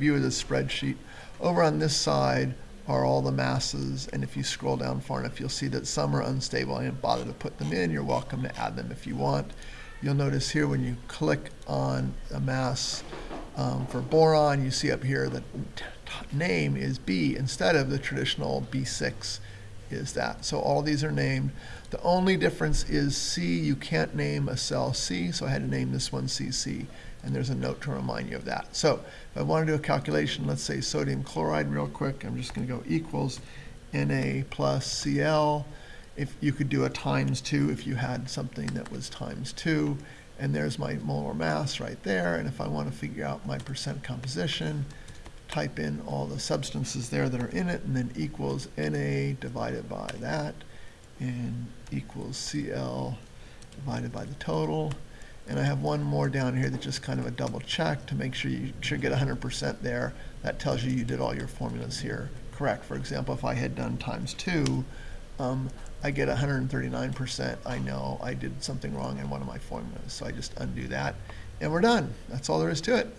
view of the spreadsheet. Over on this side are all the masses, and if you scroll down far enough, you'll see that some are unstable. I didn't bother to put them in. You're welcome to add them if you want. You'll notice here when you click on a mass um, for boron, you see up here that name is B instead of the traditional B6 is that. So all these are named. The only difference is C, you can't name a cell C, so I had to name this one CC. And there's a note to remind you of that. So if I want to do a calculation, let's say sodium chloride real quick, I'm just going to go equals Na plus Cl. If you could do a times two if you had something that was times two. And there's my molar mass right there. And if I want to figure out my percent composition, type in all the substances there that are in it, and then equals Na divided by that, and equals Cl divided by the total. And I have one more down here that's just kind of a double check to make sure you should get 100% there. That tells you you did all your formulas here correct. For example, if I had done times two, um, I get 139%. I know I did something wrong in one of my formulas, so I just undo that, and we're done. That's all there is to it.